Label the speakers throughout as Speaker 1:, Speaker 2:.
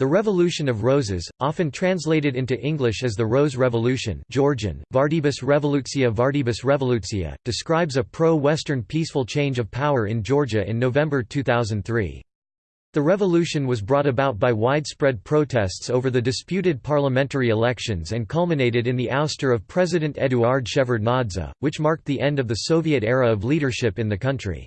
Speaker 1: The Revolution of Roses, often translated into English as the Rose Revolution Georgian, Vardības Revolūcija Vardības Revolūcija, describes a pro-Western peaceful change of power in Georgia in November 2003. The revolution was brought about by widespread protests over the disputed parliamentary elections and culminated in the ouster of President Eduard Shevardnadze, which marked the end of the Soviet era of leadership in the country.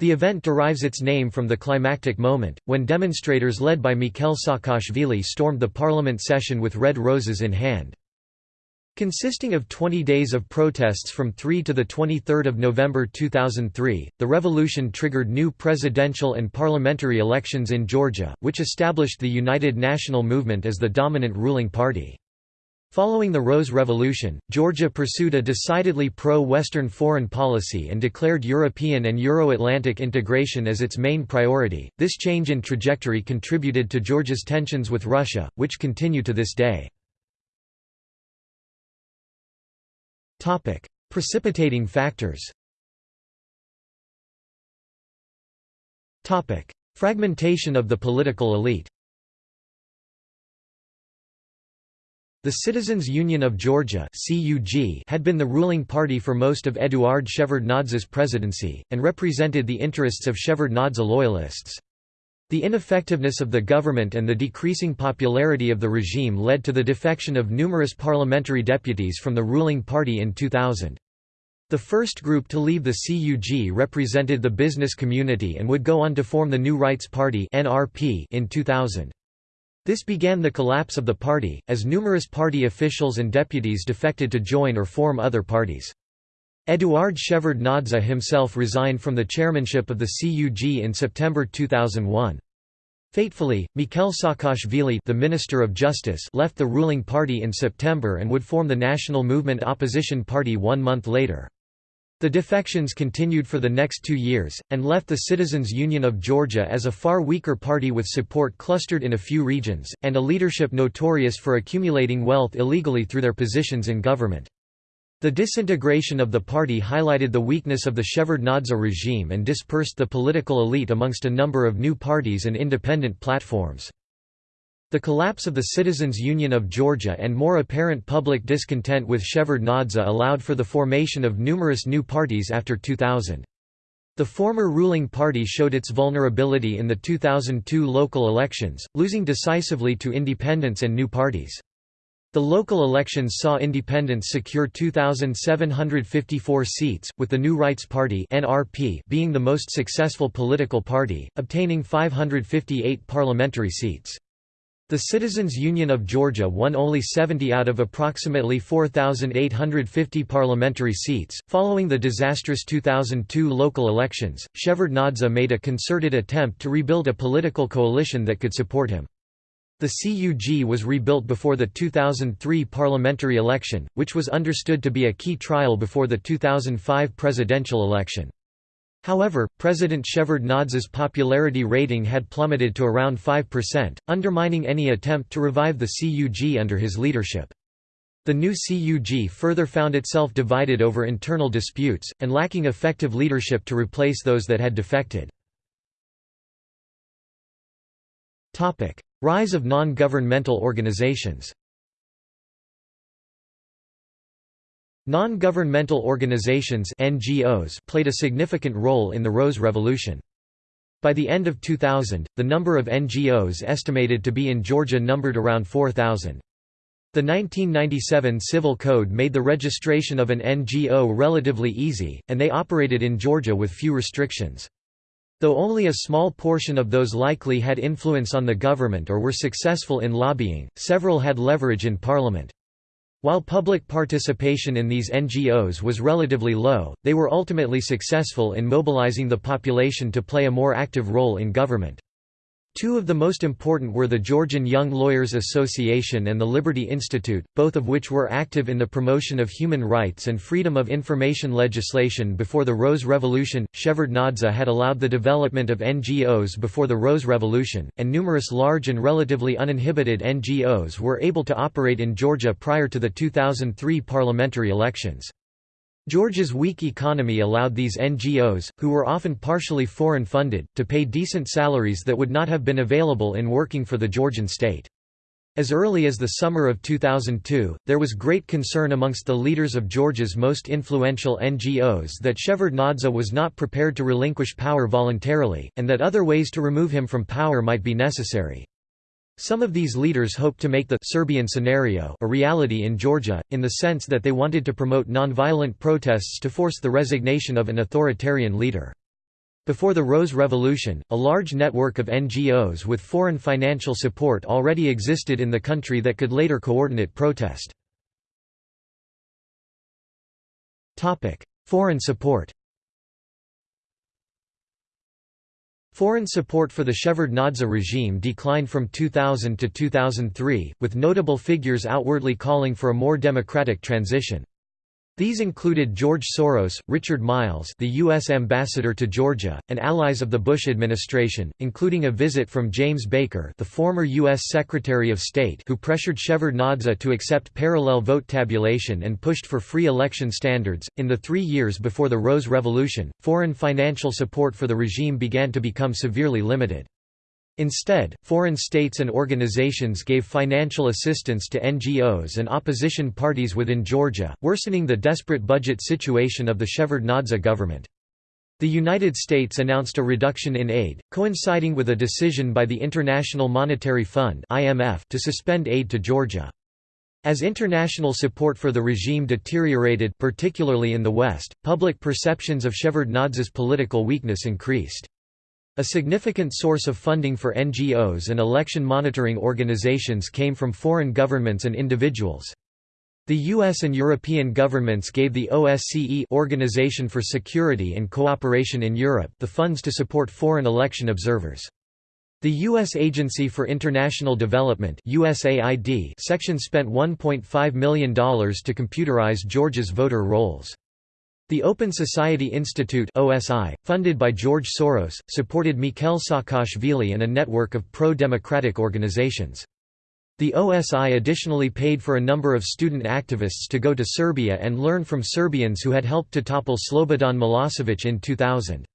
Speaker 1: The event derives its name from the climactic moment, when demonstrators led by Mikhail Saakashvili stormed the parliament session with red roses in hand. Consisting of 20 days of protests from 3 to 23 November 2003, the revolution triggered new presidential and parliamentary elections in Georgia, which established the United National Movement as the dominant ruling party. Following the Rose Revolution, Georgia pursued a decidedly pro-Western foreign policy and declared European and Euro-Atlantic integration as its main priority. This change in trajectory contributed to Georgia's tensions with Russia, which continue to this day. Topic: Precipitating factors. Topic: Fragmentation of the political elite. The Citizens Union of Georgia had been the ruling party for most of Eduard Shevardnadze's presidency, and represented the interests of Shevardnadze loyalists. The ineffectiveness of the government and the decreasing popularity of the regime led to the defection of numerous parliamentary deputies from the ruling party in 2000. The first group to leave the CUG represented the business community and would go on to form the New Rights Party in 2000. This began the collapse of the party, as numerous party officials and deputies defected to join or form other parties. Eduard Shevardnadze himself resigned from the chairmanship of the CUG in September 2001. Fatefully, Mikhail Saakashvili the Minister of Justice left the ruling party in September and would form the National Movement Opposition Party one month later. The defections continued for the next two years, and left the Citizens Union of Georgia as a far weaker party with support clustered in a few regions, and a leadership notorious for accumulating wealth illegally through their positions in government. The disintegration of the party highlighted the weakness of the Shevardnadze regime and dispersed the political elite amongst a number of new parties and independent platforms. The collapse of the Citizens Union of Georgia and more apparent public discontent with Shevardnadze allowed for the formation of numerous new parties after 2000. The former ruling party showed its vulnerability in the 2002 local elections, losing decisively to independents and new parties. The local elections saw independents secure 2,754 seats, with the New Rights Party (NRP) being the most successful political party, obtaining 558 parliamentary seats. The Citizens Union of Georgia won only 70 out of approximately 4,850 parliamentary seats. Following the disastrous 2002 local elections, Shevardnadze made a concerted attempt to rebuild a political coalition that could support him. The CUG was rebuilt before the 2003 parliamentary election, which was understood to be a key trial before the 2005 presidential election. However, President Shevardnadze's popularity rating had plummeted to around 5%, undermining any attempt to revive the CUG under his leadership. The new CUG further found itself divided over internal disputes, and lacking effective leadership to replace those that had defected. Rise of non-governmental organizations Non-governmental organizations NGOs played a significant role in the Rose Revolution. By the end of 2000, the number of NGOs estimated to be in Georgia numbered around 4,000. The 1997 Civil Code made the registration of an NGO relatively easy, and they operated in Georgia with few restrictions. Though only a small portion of those likely had influence on the government or were successful in lobbying, several had leverage in parliament. While public participation in these NGOs was relatively low, they were ultimately successful in mobilizing the population to play a more active role in government. Two of the most important were the Georgian Young Lawyers Association and the Liberty Institute, both of which were active in the promotion of human rights and freedom of information legislation before the Rose Revolution. Shevardnadze had allowed the development of NGOs before the Rose Revolution, and numerous large and relatively uninhibited NGOs were able to operate in Georgia prior to the 2003 parliamentary elections. Georgia's weak economy allowed these NGOs, who were often partially foreign funded, to pay decent salaries that would not have been available in working for the Georgian state. As early as the summer of 2002, there was great concern amongst the leaders of Georgia's most influential NGOs that Shevardnadze was not prepared to relinquish power voluntarily, and that other ways to remove him from power might be necessary. Some of these leaders hoped to make the Serbian scenario a reality in Georgia, in the sense that they wanted to promote nonviolent protests to force the resignation of an authoritarian leader. Before the Rose Revolution, a large network of NGOs with foreign financial support already existed in the country that could later coordinate protest. Foreign support Foreign support for the Shevardnadze regime declined from 2000 to 2003, with notable figures outwardly calling for a more democratic transition. These included George Soros, Richard Miles the U.S. ambassador to Georgia, and allies of the Bush administration, including a visit from James Baker the former U.S. Secretary of State who pressured Shevardnadze to accept parallel vote tabulation and pushed for free election standards. In the three years before the Rose Revolution, foreign financial support for the regime began to become severely limited. Instead, foreign states and organizations gave financial assistance to NGOs and opposition parties within Georgia, worsening the desperate budget situation of the Shevardnadze government. The United States announced a reduction in aid, coinciding with a decision by the International Monetary Fund to suspend aid to Georgia. As international support for the regime deteriorated particularly in the West, public perceptions of Shevardnadze's political weakness increased. A significant source of funding for NGOs and election monitoring organizations came from foreign governments and individuals. The US and European governments gave the OSCE Organization for Security and Cooperation in Europe the funds to support foreign election observers. The U.S. Agency for International Development USAID section spent $1.5 million to computerize Georgia's voter rolls. The Open Society Institute OSI, funded by George Soros, supported Mikhail Saakashvili and a network of pro-democratic organizations. The OSI additionally paid for a number of student activists to go to Serbia and learn from Serbians who had helped to topple Slobodan Milosevic in 2000.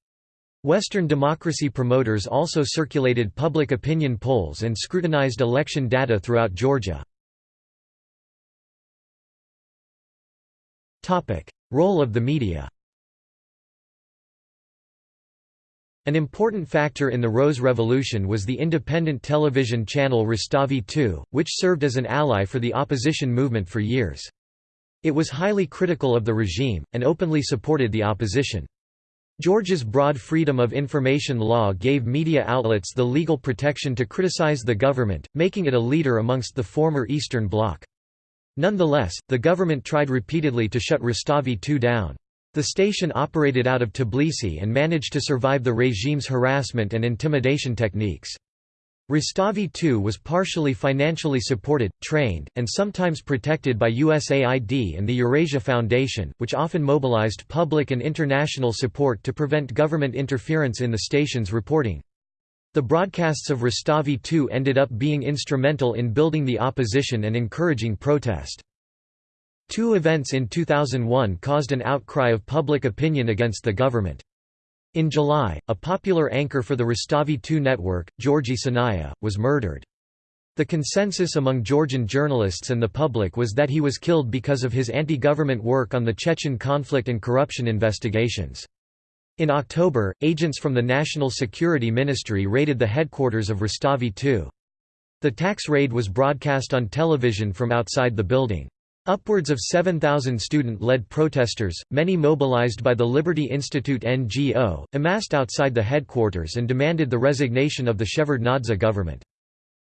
Speaker 1: Western democracy promoters also circulated public opinion polls and scrutinized election data throughout Georgia. Role of the media An important factor in the Rose Revolution was the independent television channel Rustavi 2, which served as an ally for the opposition movement for years. It was highly critical of the regime, and openly supported the opposition. Georgia's broad freedom of information law gave media outlets the legal protection to criticize the government, making it a leader amongst the former Eastern Bloc. Nonetheless, the government tried repeatedly to shut Rustavi 2 down. The station operated out of Tbilisi and managed to survive the regime's harassment and intimidation techniques. Rustavi 2 was partially financially supported, trained, and sometimes protected by USAID and the Eurasia Foundation, which often mobilized public and international support to prevent government interference in the station's reporting. The broadcasts of Rustavi 2 ended up being instrumental in building the opposition and encouraging protest. Two events in 2001 caused an outcry of public opinion against the government. In July, a popular anchor for the Rustavi 2 network, Georgi Sanaia, was murdered. The consensus among Georgian journalists and the public was that he was killed because of his anti-government work on the Chechen conflict and corruption investigations. In October, agents from the National Security Ministry raided the headquarters of Rustavi 2. The tax raid was broadcast on television from outside the building. Upwards of 7,000 student-led protesters, many mobilized by the Liberty Institute NGO, amassed outside the headquarters and demanded the resignation of the Shevardnadze government.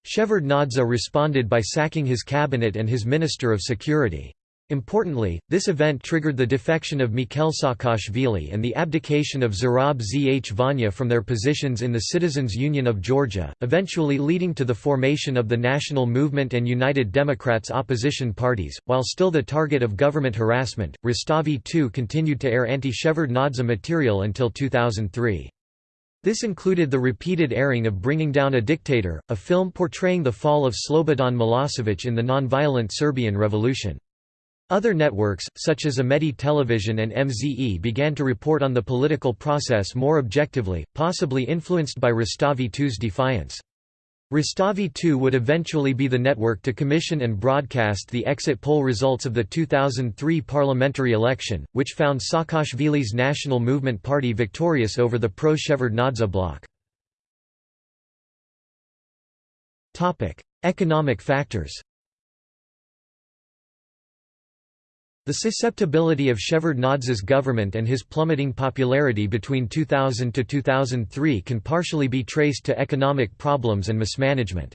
Speaker 1: Shevardnadze responded by sacking his cabinet and his Minister of Security. Importantly, this event triggered the defection of Mikhail Saakashvili and the abdication of Zurab Zhvania from their positions in the Citizens Union of Georgia, eventually leading to the formation of the National Movement and United Democrats opposition parties. While still the target of government harassment, Rustavi II continued to air anti-Shevardnadze material until 2003. This included the repeated airing of Bringing Down a Dictator, a film portraying the fall of Slobodan Milosevic in the non-violent Serbian Revolution. Other networks, such as Imedi Television and MZE began to report on the political process more objectively, possibly influenced by Rustavi II's defiance. Rustavi II would eventually be the network to commission and broadcast the exit poll results of the 2003 parliamentary election, which found Saakashvili's National Movement Party victorious over the pro-Shevardnadze bloc. Economic factors The susceptibility of Shevardnadze's government and his plummeting popularity between 2000 to 2003 can partially be traced to economic problems and mismanagement.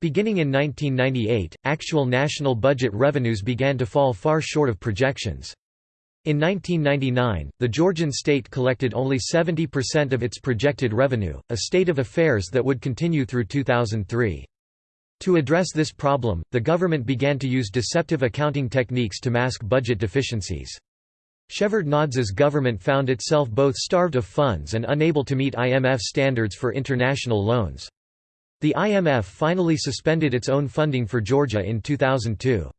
Speaker 1: Beginning in 1998, actual national budget revenues began to fall far short of projections. In 1999, the Georgian state collected only 70% of its projected revenue, a state of affairs that would continue through 2003. To address this problem, the government began to use deceptive accounting techniques to mask budget deficiencies. Shevardnadze's government found itself both starved of funds and unable to meet IMF standards for international loans. The IMF finally suspended its own funding for Georgia in 2002.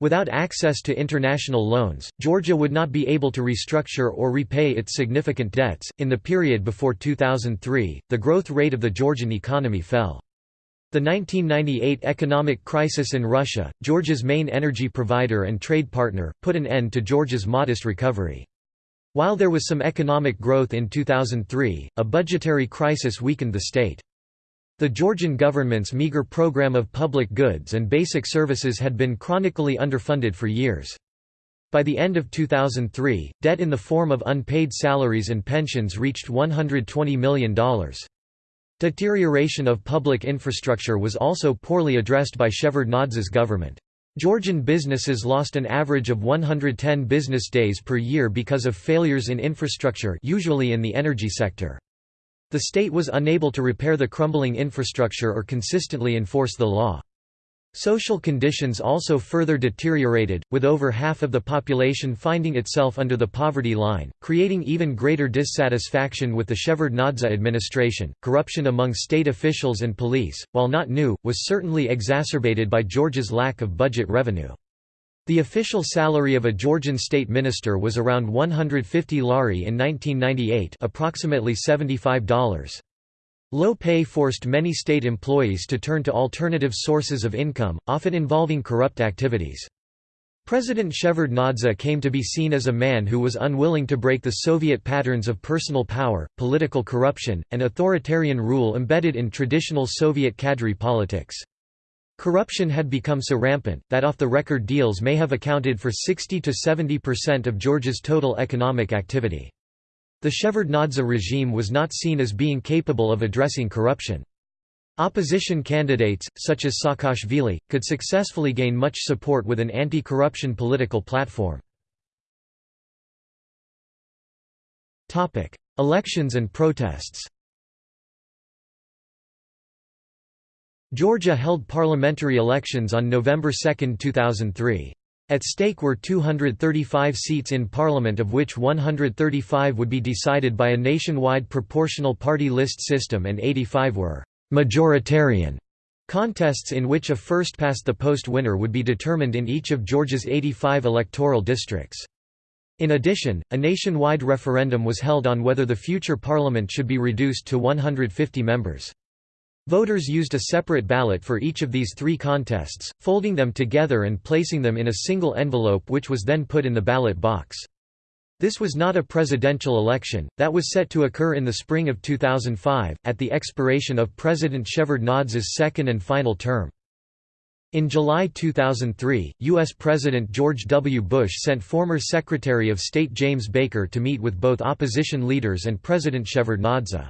Speaker 1: Without access to international loans, Georgia would not be able to restructure or repay its significant debts. In the period before 2003, the growth rate of the Georgian economy fell. The 1998 economic crisis in Russia, Georgia's main energy provider and trade partner, put an end to Georgia's modest recovery. While there was some economic growth in 2003, a budgetary crisis weakened the state. The Georgian government's meager program of public goods and basic services had been chronically underfunded for years. By the end of 2003, debt in the form of unpaid salaries and pensions reached $120 million. Deterioration of public infrastructure was also poorly addressed by Shevardnadze's government. Georgian businesses lost an average of 110 business days per year because of failures in infrastructure usually in the energy sector. The state was unable to repair the crumbling infrastructure or consistently enforce the law. Social conditions also further deteriorated, with over half of the population finding itself under the poverty line, creating even greater dissatisfaction with the Shevardnadze administration. Corruption among state officials and police, while not new, was certainly exacerbated by Georgia's lack of budget revenue. The official salary of a Georgian state minister was around 150 lari in 1998, approximately $75. Low pay forced many state employees to turn to alternative sources of income, often involving corrupt activities. President Shevardnadze came to be seen as a man who was unwilling to break the Soviet patterns of personal power, political corruption, and authoritarian rule embedded in traditional Soviet cadre politics. Corruption had become so rampant, that off-the-record deals may have accounted for 60–70% of Georgia's total economic activity. The Shevardnadze regime was not seen as being capable of addressing corruption. Opposition candidates, such as Saakashvili, could successfully gain much support with an anti-corruption political platform. Elections and protests Georgia held parliamentary elections on November 2, 2003. At stake were 235 seats in parliament of which 135 would be decided by a nationwide proportional party list system and 85 were «majoritarian» contests in which a first-past-the-post winner would be determined in each of Georgia's 85 electoral districts. In addition, a nationwide referendum was held on whether the future parliament should be reduced to 150 members. Voters used a separate ballot for each of these three contests, folding them together and placing them in a single envelope which was then put in the ballot box. This was not a presidential election, that was set to occur in the spring of 2005, at the expiration of President Shevardnadze's second and final term. In July 2003, U.S. President George W. Bush sent former Secretary of State James Baker to meet with both opposition leaders and President Shevardnadze.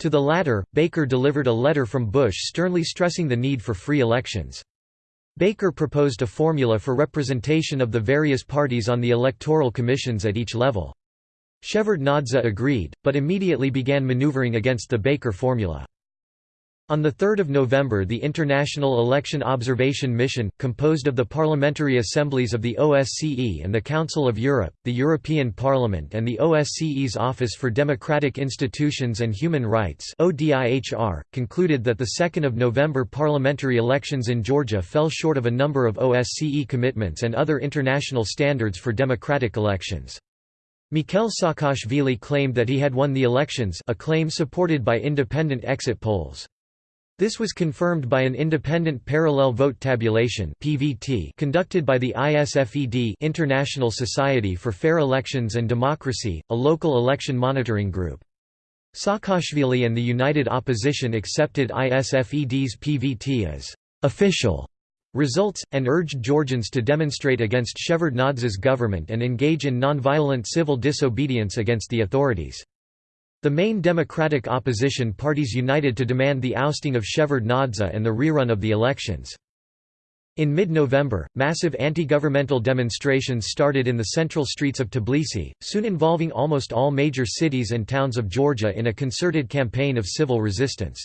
Speaker 1: To the latter, Baker delivered a letter from Bush sternly stressing the need for free elections. Baker proposed a formula for representation of the various parties on the electoral commissions at each level. Shevardnadze agreed, but immediately began maneuvering against the Baker formula. On 3 November the International Election Observation Mission, composed of the parliamentary assemblies of the OSCE and the Council of Europe, the European Parliament and the OSCE's Office for Democratic Institutions and Human Rights concluded that the 2 November parliamentary elections in Georgia fell short of a number of OSCE commitments and other international standards for democratic elections. Mikhail Saakashvili claimed that he had won the elections a claim supported by independent exit polls. This was confirmed by an independent parallel vote tabulation (PVT) conducted by the ISFED International Society for Fair Elections and Democracy, a local election monitoring group. Saakashvili and the United Opposition accepted ISFED's PVT as official results, and urged Georgians to demonstrate against Shevardnadze's government and engage in nonviolent civil disobedience against the authorities. The main democratic opposition parties united to demand the ousting of Shevardnadze and the rerun of the elections. In mid-November, massive anti-governmental demonstrations started in the central streets of Tbilisi, soon involving almost all major cities and towns of Georgia in a concerted campaign of civil resistance.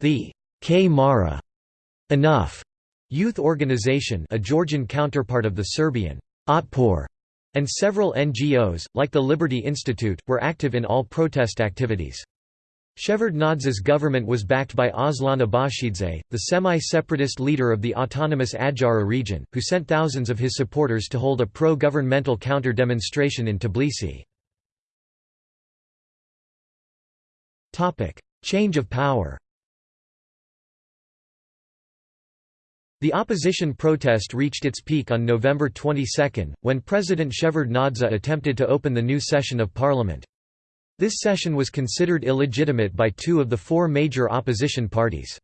Speaker 1: The Kmara Enough youth organization a Georgian counterpart of the Serbian Otpor and several NGOs, like the Liberty Institute, were active in all protest activities. Shevardnadze's government was backed by Aslan Abashidze, the semi-separatist leader of the autonomous Adjara region, who sent thousands of his supporters to hold a pro-governmental counter-demonstration in Tbilisi. Change of power The opposition protest reached its peak on November 22, when President Shevardnadze attempted to open the new session of parliament. This session was considered illegitimate by two of the four major opposition parties.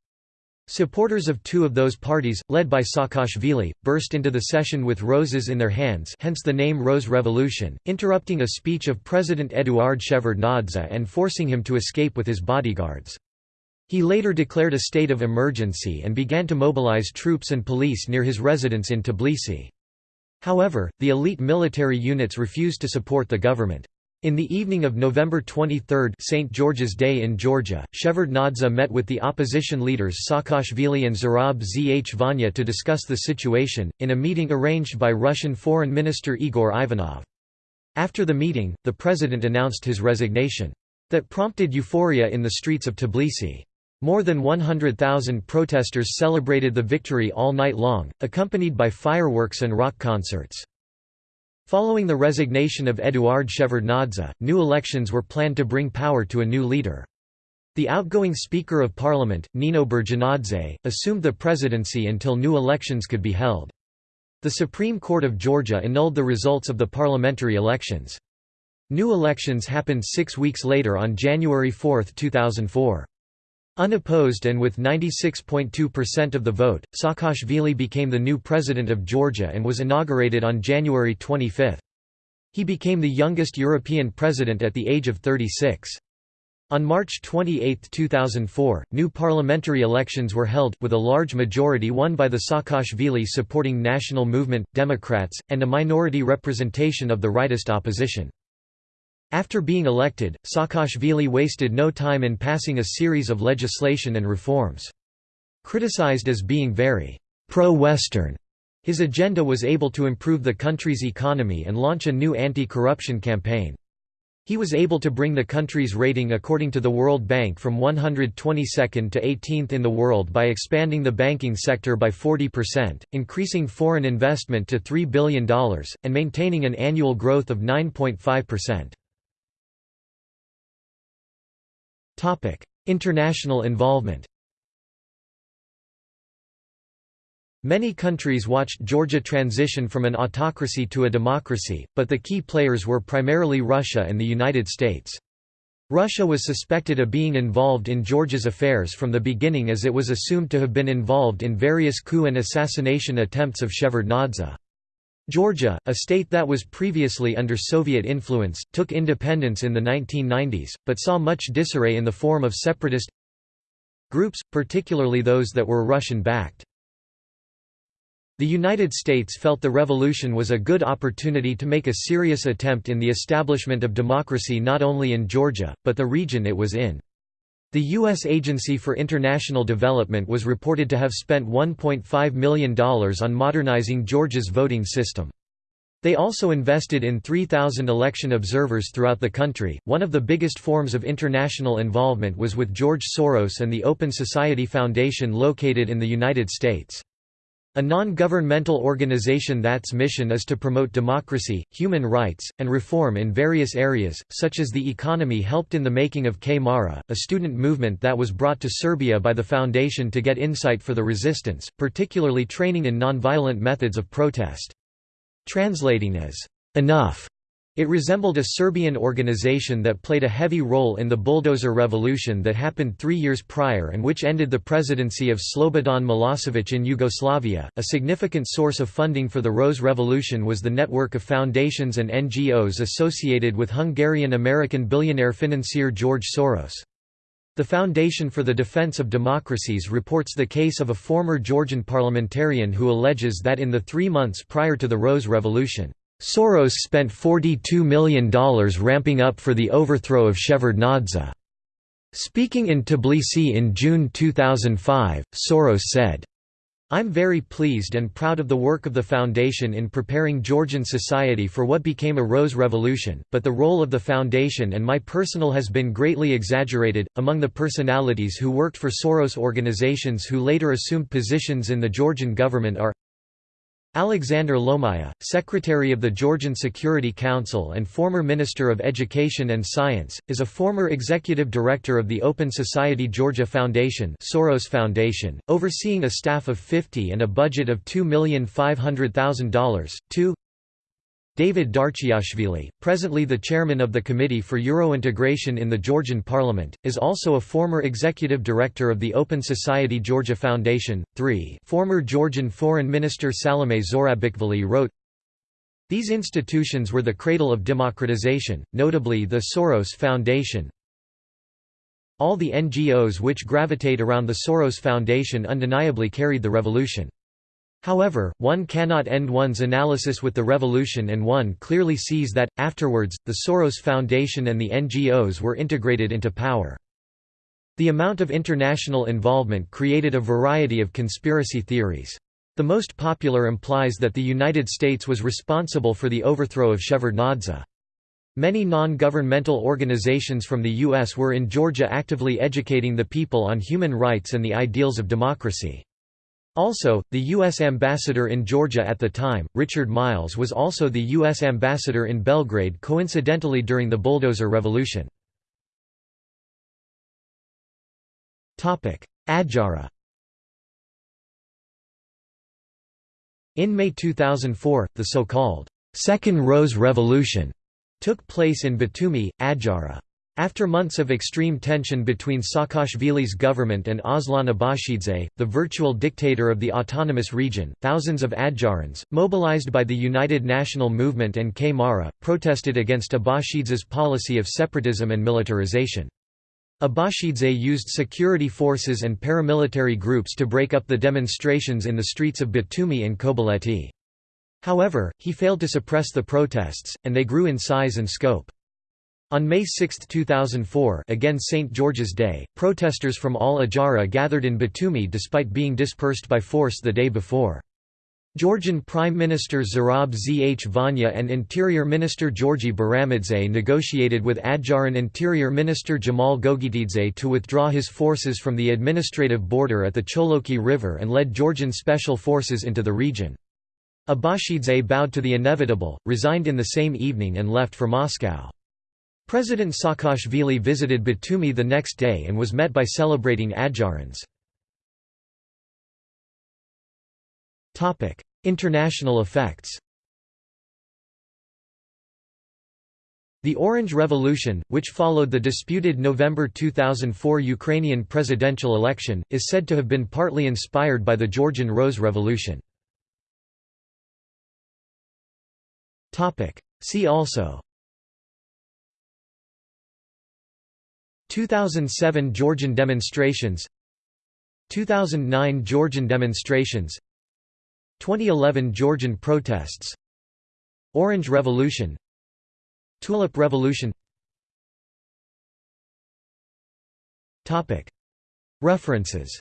Speaker 1: Supporters of two of those parties, led by Saakashvili, burst into the session with roses in their hands hence the name Rose Revolution, interrupting a speech of President Eduard Shevardnadze and forcing him to escape with his bodyguards. He later declared a state of emergency and began to mobilize troops and police near his residence in Tbilisi. However, the elite military units refused to support the government. In the evening of November 23 St. George's Day in Georgia, Shevardnadze met with the opposition leaders Saakashvili and Zurab Zhvania to discuss the situation, in a meeting arranged by Russian Foreign Minister Igor Ivanov. After the meeting, the president announced his resignation. That prompted euphoria in the streets of Tbilisi. More than 100,000 protesters celebrated the victory all night long, accompanied by fireworks and rock concerts. Following the resignation of Eduard Shevardnadze, new elections were planned to bring power to a new leader. The outgoing Speaker of Parliament, Nino Burjanadze, assumed the presidency until new elections could be held. The Supreme Court of Georgia annulled the results of the parliamentary elections. New elections happened six weeks later on January 4, 2004. Unopposed and with 96.2% of the vote, Saakashvili became the new president of Georgia and was inaugurated on January 25. He became the youngest European president at the age of 36. On March 28, 2004, new parliamentary elections were held, with a large majority won by the Saakashvili supporting National Movement, Democrats, and a minority representation of the rightist opposition. After being elected, Saakashvili wasted no time in passing a series of legislation and reforms. Criticized as being very pro-Western, his agenda was able to improve the country's economy and launch a new anti-corruption campaign. He was able to bring the country's rating according to the World Bank from 122nd to 18th in the world by expanding the banking sector by 40%, increasing foreign investment to $3 billion, and maintaining an annual growth of 9.5%. International involvement Many countries watched Georgia transition from an autocracy to a democracy, but the key players were primarily Russia and the United States. Russia was suspected of being involved in Georgia's affairs from the beginning as it was assumed to have been involved in various coup and assassination attempts of Shevardnadze. Georgia, a state that was previously under Soviet influence, took independence in the 1990s, but saw much disarray in the form of separatist groups, particularly those that were Russian-backed. The United States felt the revolution was a good opportunity to make a serious attempt in the establishment of democracy not only in Georgia, but the region it was in. The U.S. Agency for International Development was reported to have spent $1.5 million on modernizing Georgia's voting system. They also invested in 3,000 election observers throughout the country. One of the biggest forms of international involvement was with George Soros and the Open Society Foundation located in the United States. A non-governmental organization that's mission is to promote democracy, human rights, and reform in various areas, such as the economy helped in the making of Kmara, a student movement that was brought to Serbia by the foundation to get insight for the resistance, particularly training in nonviolent methods of protest. Translating as, "'Enough' It resembled a Serbian organization that played a heavy role in the bulldozer revolution that happened three years prior and which ended the presidency of Slobodan Milosevic in Yugoslavia. A significant source of funding for the Rose Revolution was the network of foundations and NGOs associated with Hungarian American billionaire financier George Soros. The Foundation for the Defense of Democracies reports the case of a former Georgian parliamentarian who alleges that in the three months prior to the Rose Revolution, Soros spent $42 million ramping up for the overthrow of Shevardnadze. Speaking in Tbilisi in June 2005, Soros said, I'm very pleased and proud of the work of the Foundation in preparing Georgian society for what became a Rose Revolution, but the role of the Foundation and my personal has been greatly exaggerated. Among the personalities who worked for Soros organizations who later assumed positions in the Georgian government are Alexander Lomaia, Secretary of the Georgian Security Council and former Minister of Education and Science, is a former executive director of the Open Society Georgia Foundation Soros Foundation, overseeing a staff of 50 and a budget of $2,500,000. 2 David Darchiashvili, presently the chairman of the Committee for Euro-integration in the Georgian Parliament, is also a former executive director of the Open Society Georgia Foundation. 3 Former Georgian Foreign Minister Salome Zourabichvili wrote, These institutions were the cradle of democratization, notably the Soros Foundation. All the NGOs which gravitate around the Soros Foundation undeniably carried the revolution. However, one cannot end one's analysis with the revolution and one clearly sees that, afterwards, the Soros Foundation and the NGOs were integrated into power. The amount of international involvement created a variety of conspiracy theories. The most popular implies that the United States was responsible for the overthrow of Shevardnadze. Many non-governmental organizations from the U.S. were in Georgia actively educating the people on human rights and the ideals of democracy. Also, the U.S. ambassador in Georgia at the time, Richard Miles was also the U.S. ambassador in Belgrade coincidentally during the Bulldozer Revolution. Adjara In May 2004, the so-called Second Rose Revolution took place in Batumi, Adjara. After months of extreme tension between Saakashvili's government and Aslan Abashidze, the virtual dictator of the autonomous region, thousands of Adjarans, mobilized by the United National Movement and Kmara, protested against Abashidze's policy of separatism and militarization. Abashidze used security forces and paramilitary groups to break up the demonstrations in the streets of Batumi and Kobuleti. However, he failed to suppress the protests, and they grew in size and scope. On May 6, 2004 again St. George's Day, protesters from all Adjara gathered in Batumi despite being dispersed by force the day before. Georgian Prime Minister Zurab Zhvania and Interior Minister Georgi Baramidze negotiated with Adjaran Interior Minister Jamal Gogitidze to withdraw his forces from the administrative border at the Choloki River and led Georgian special forces into the region. Abashidze bowed to the inevitable, resigned in the same evening and left for Moscow. President Saakashvili visited Batumi the next day and was met by celebrating Adjarans. International effects The Orange Revolution, which followed the disputed November 2004 Ukrainian presidential election, is said to have been partly inspired by the Georgian Rose Revolution. See also 2007 Georgian demonstrations 2009 Georgian demonstrations 2011 Georgian protests Orange Revolution Tulip Revolution. References.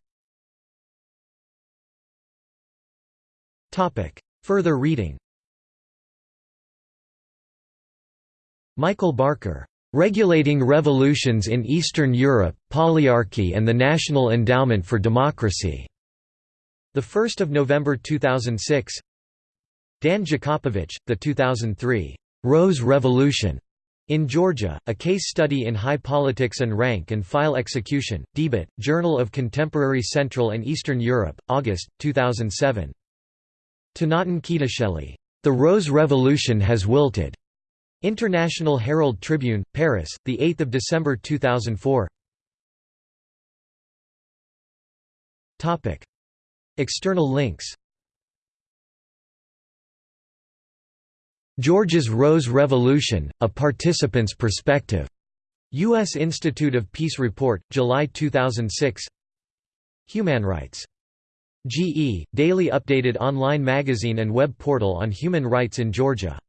Speaker 1: Further reading. Michael Barker. Regulating Revolutions in Eastern Europe, Polyarchy and the National Endowment for Democracy. 1 November 2006 Dan Jakopovich, The 2003 Rose Revolution in Georgia, a case study in high politics and rank and file execution, Debatte, Journal of Contemporary Central and Eastern Europe, August, 2007. Tinatin Khidasheli. The Rose Revolution Has Wilted. International Herald Tribune, Paris, 8 December 2004 External links Georgia's Rose Revolution, A Participant's Perspective. U.S. Institute of Peace Report, July 2006 Human Rights. GE, daily updated online magazine and web portal on human rights in Georgia